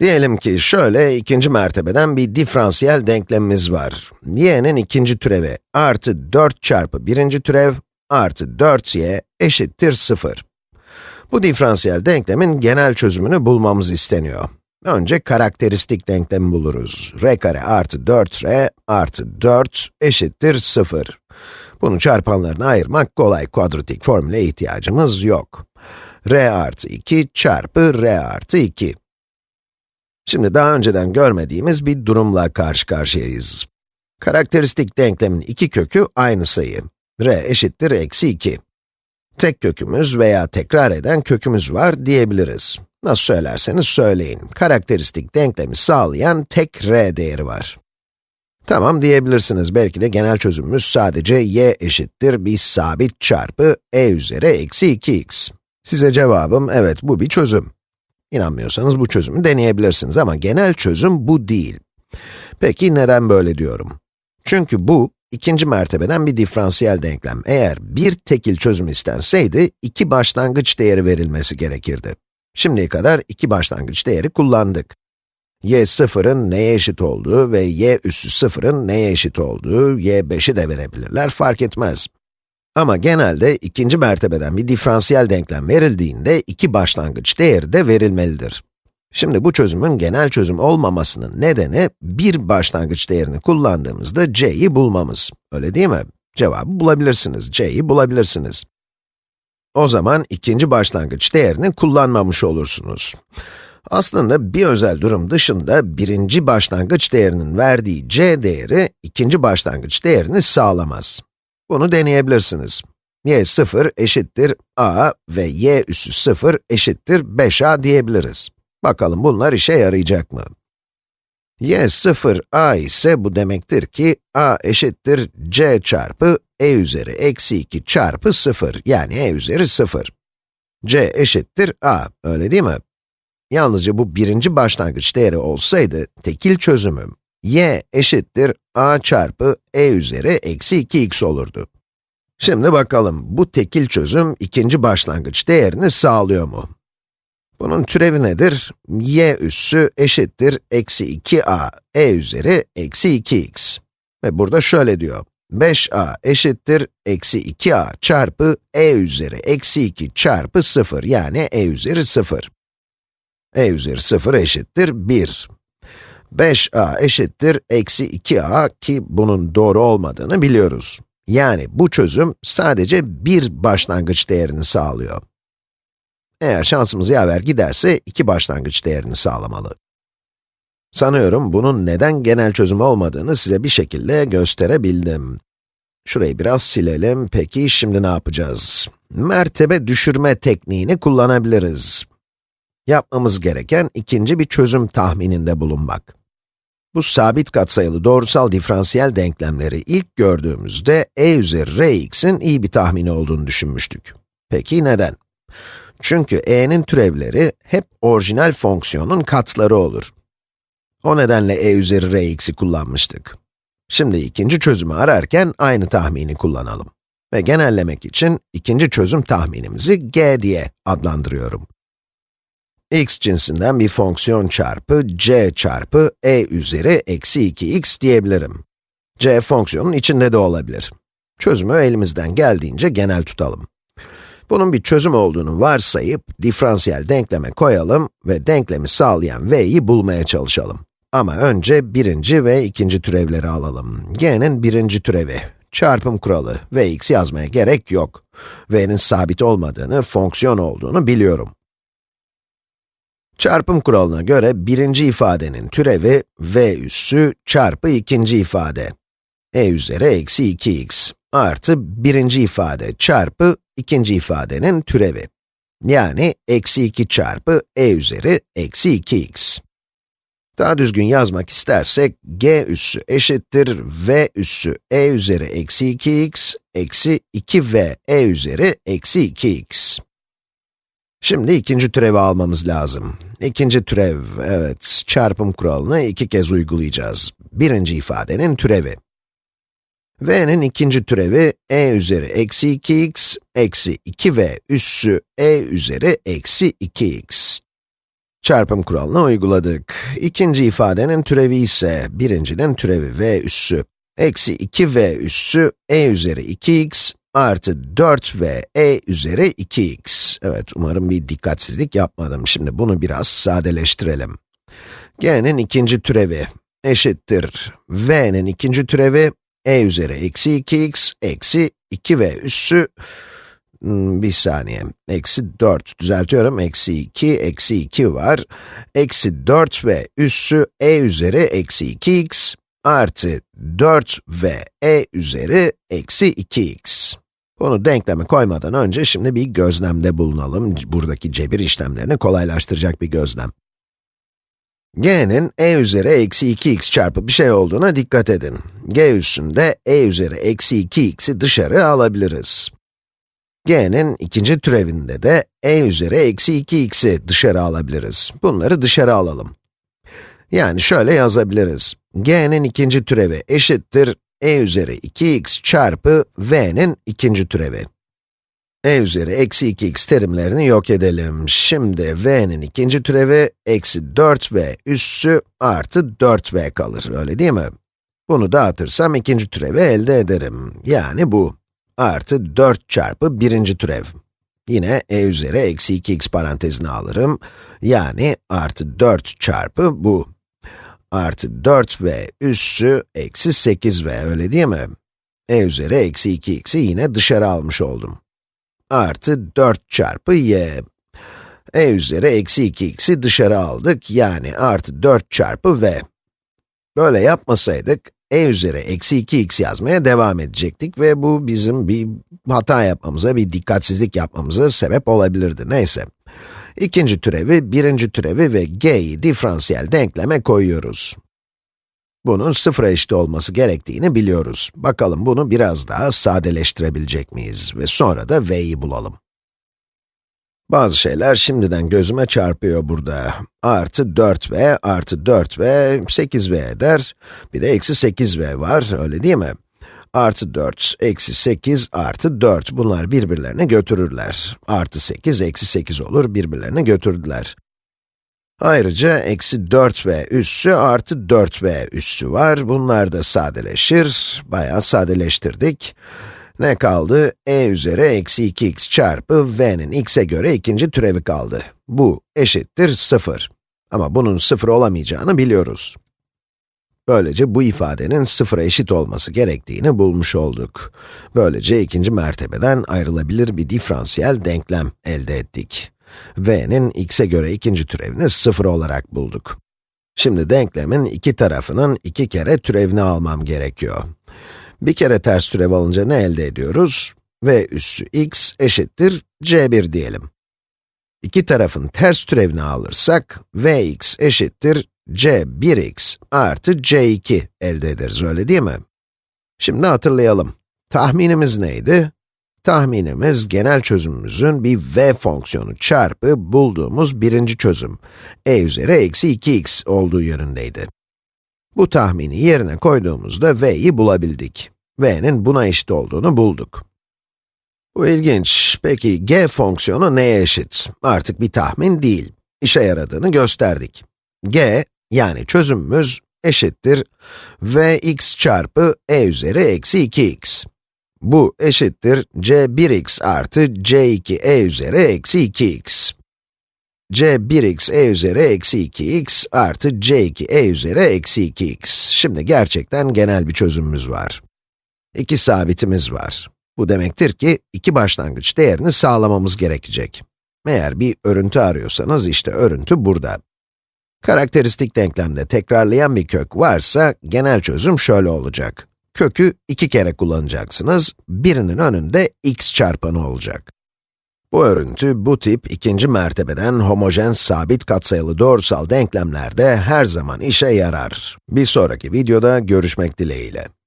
Diyelim ki şöyle ikinci mertebeden bir diferansiyel denklemimiz var. y'nin ikinci türevi artı 4 çarpı birinci türev artı 4y eşittir 0. Bu diferansiyel denklemin genel çözümünü bulmamız isteniyor. Önce karakteristik denklemi buluruz. r kare artı 4r artı 4 eşittir 0. Bunu çarpanlarına ayırmak kolay, kuadratik formüle ihtiyacımız yok. r artı 2 çarpı r artı 2. Şimdi daha önceden görmediğimiz bir durumla karşı karşıyayız. Karakteristik denklemin iki kökü aynı sayı. r eşittir eksi 2. Tek kökümüz veya tekrar eden kökümüz var diyebiliriz. Nasıl söylerseniz söyleyin. Karakteristik denklemi sağlayan tek r değeri var. Tamam diyebilirsiniz. Belki de genel çözümümüz sadece y eşittir bir sabit çarpı e üzeri eksi 2x. Size cevabım evet bu bir çözüm. İnanmıyorsanız bu çözümü deneyebilirsiniz ama genel çözüm bu değil. Peki neden böyle diyorum? Çünkü bu, ikinci mertebeden bir diferansiyel denklem. Eğer bir tekil çözüm istenseydi, iki başlangıç değeri verilmesi gerekirdi. Şimdiye kadar iki başlangıç değeri kullandık. y sıfırın neye eşit olduğu ve y üssü sıfırın neye eşit olduğu, y 5'i de verebilirler, fark etmez. Ama genelde ikinci mertebeden bir diferansiyel denklem verildiğinde iki başlangıç değeri de verilmelidir. Şimdi bu çözümün genel çözüm olmamasının nedeni bir başlangıç değerini kullandığımızda c'yi bulmamız. Öyle değil mi? Cevabı bulabilirsiniz, c'yi bulabilirsiniz. O zaman ikinci başlangıç değerini kullanmamış olursunuz. Aslında bir özel durum dışında birinci başlangıç değerinin verdiği c değeri ikinci başlangıç değerini sağlamaz. Bunu deneyebilirsiniz. y 0 eşittir a ve y üssü 0 eşittir 5a diyebiliriz. Bakalım bunlar işe yarayacak mı? y 0 a ise bu demektir ki a eşittir c çarpı e üzeri eksi 2 çarpı 0 yani e üzeri 0. c eşittir a, öyle değil mi? Yalnızca bu birinci başlangıç değeri olsaydı, tekil çözümüm y eşittir a çarpı e üzeri eksi 2x olurdu. Şimdi bakalım, bu tekil çözüm ikinci başlangıç değerini sağlıyor mu? Bunun türevi nedir? y üssü eşittir eksi 2a e üzeri eksi 2x. Ve burada şöyle diyor, 5a eşittir eksi 2a çarpı e üzeri eksi 2 çarpı 0 yani e üzeri 0. e üzeri 0 eşittir 1. 5a eşittir eksi 2a ki bunun doğru olmadığını biliyoruz. Yani bu çözüm sadece bir başlangıç değerini sağlıyor. Eğer şansımız yaver giderse iki başlangıç değerini sağlamalı. Sanıyorum bunun neden genel çözüm olmadığını size bir şekilde gösterebildim. Şurayı biraz silelim. Peki şimdi ne yapacağız? Mertebe düşürme tekniğini kullanabiliriz. Yapmamız gereken ikinci bir çözüm tahmininde bulunmak. Bu sabit katsayılı doğrusal diferansiyel denklemleri ilk gördüğümüzde e üzeri rx'in iyi bir tahmini olduğunu düşünmüştük. Peki neden? Çünkü e'nin türevleri hep orijinal fonksiyonun katları olur. O nedenle e üzeri rx'i kullanmıştık. Şimdi ikinci çözümü ararken aynı tahmini kullanalım. Ve genellemek için ikinci çözüm tahminimizi g diye adlandırıyorum x cinsinden bir fonksiyon çarpı c çarpı e üzeri eksi 2x diyebilirim. c fonksiyonun içinde de olabilir. Çözümü elimizden geldiğince genel tutalım. Bunun bir çözüm olduğunu varsayıp, diferansiyel denkleme koyalım ve denklemi sağlayan v'yi bulmaya çalışalım. Ama önce birinci ve ikinci türevleri alalım. g'nin birinci türevi, çarpım kuralı, vx yazmaya gerek yok. v'nin sabit olmadığını, fonksiyon olduğunu biliyorum. Çarpım kuralına göre birinci ifadenin türevi v üssü çarpı ikinci ifade. e üzeri eksi 2x artı birinci ifade çarpı ikinci ifadenin türevi. Yani eksi 2 çarpı e üzeri eksi 2x. Daha düzgün yazmak istersek, g üssü eşittir v üssü e üzeri eksi 2x eksi 2v e üzeri eksi 2x. Şimdi ikinci türevi almamız lazım. İkinci türev, evet, çarpım kuralını iki kez uygulayacağız. Birinci ifadenin türevi. v'nin ikinci türevi e üzeri eksi 2x eksi 2v üssü e üzeri eksi 2x. Çarpım kuralını uyguladık. İkinci ifadenin türevi ise birincinin türevi v üssü. Eksi 2v üssü e üzeri 2x artı 4v e üzeri 2x. Evet, umarım bir dikkatsizlik yapmadım. Şimdi bunu biraz sadeleştirelim. g'nin ikinci türevi eşittir v'nin ikinci türevi e üzeri eksi 2x eksi 2v üssü Hmm, bir saniye. Eksi 4. Düzeltiyorum. Eksi 2, eksi 2 var. Eksi 4 ve üssü e üzeri eksi 2x artı 4 ve e üzeri eksi 2x. Bunu denkleme koymadan önce şimdi bir gözlemde bulunalım. Buradaki cebir işlemlerini kolaylaştıracak bir gözlem. g'nin e üzeri eksi 2x çarpı bir şey olduğuna dikkat edin. g üssünde e üzeri eksi 2x'i dışarı alabiliriz g'nin ikinci türevinde de e üzeri eksi 2x'i dışarı alabiliriz. Bunları dışarı alalım. Yani şöyle yazabiliriz. G'nin ikinci türevi eşittir e üzeri 2x çarpı v'nin ikinci türevi. e üzeri eksi 2x terimlerini yok edelim. Şimdi v'nin ikinci türevi eksi 4v üssü artı 4v kalır, öyle değil mi? Bunu dağıtırsam ikinci türevi elde ederim. Yani bu artı 4 çarpı birinci türev. Yine e üzeri eksi 2x parantezine alırım. Yani artı 4 çarpı bu. Artı 4 ve üssü eksi 8 ve öyle değil mi? e üzeri eksi 2x'i yine dışarı almış oldum. Artı 4 çarpı y. e üzeri eksi 2x'i dışarı aldık, yani artı 4 çarpı v. Böyle yapmasaydık, e üzeri eksi 2x yazmaya devam edecektik ve bu bizim bir hata yapmamıza, bir dikkatsizlik yapmamıza sebep olabilirdi. Neyse. İkinci türevi, birinci türevi ve g'yi diferansiyel denkleme koyuyoruz. Bunun sıfıra eşit olması gerektiğini biliyoruz. Bakalım bunu biraz daha sadeleştirebilecek miyiz ve sonra da v'yi bulalım. Bazı şeyler şimdiden gözüme çarpıyor burada. Artı 4v artı 4v 8v eder. Bir de eksi 8v var, öyle değil mi? Artı 4, eksi 8, artı 4. Bunlar birbirlerine götürürler. Artı 8, eksi 8 olur, birbirlerine götürdüler. Ayrıca eksi 4v üssü artı 4v üssü var. Bunlar da sadeleşir. Bayağı sadeleştirdik. Ne kaldı? e üzeri eksi 2x çarpı v'nin x'e göre ikinci türevi kaldı. Bu eşittir 0. Ama bunun 0 olamayacağını biliyoruz. Böylece bu ifadenin sıfıra eşit olması gerektiğini bulmuş olduk. Böylece ikinci mertebeden ayrılabilir bir diferansiyel denklem elde ettik. v'nin x'e göre ikinci türevini 0 olarak bulduk. Şimdi denklemin iki tarafının iki kere türevini almam gerekiyor. Bir kere ters türev alınca ne elde ediyoruz? v üssü x eşittir c1 diyelim. İki tarafın ters türevini alırsak, vx eşittir c1x artı c2 elde ederiz, öyle değil mi? Şimdi hatırlayalım. Tahminimiz neydi? Tahminimiz genel çözümümüzün bir v fonksiyonu çarpı bulduğumuz birinci çözüm, e üzeri eksi 2x olduğu yönündeydi. Bu tahmini yerine koyduğumuzda v'yi bulabildik. v'nin buna eşit olduğunu bulduk. Bu ilginç. Peki g fonksiyonu neye eşit? Artık bir tahmin değil. İşe yaradığını gösterdik. g, yani çözümümüz eşittir vx çarpı e üzeri eksi 2x. Bu eşittir c1x artı c2e üzeri eksi 2x c1x e üzeri eksi 2x artı c2 e üzeri eksi 2x. Şimdi gerçekten genel bir çözümümüz var. İki sabitimiz var. Bu demektir ki, iki başlangıç değerini sağlamamız gerekecek. Eğer bir örüntü arıyorsanız, işte örüntü burada. Karakteristik denklemde tekrarlayan bir kök varsa, genel çözüm şöyle olacak. Kökü iki kere kullanacaksınız, birinin önünde x çarpanı olacak. Bu örüntü, bu tip ikinci mertebeden homojen sabit katsayılı doğrusal denklemlerde her zaman işe yarar. Bir sonraki videoda görüşmek dileğiyle.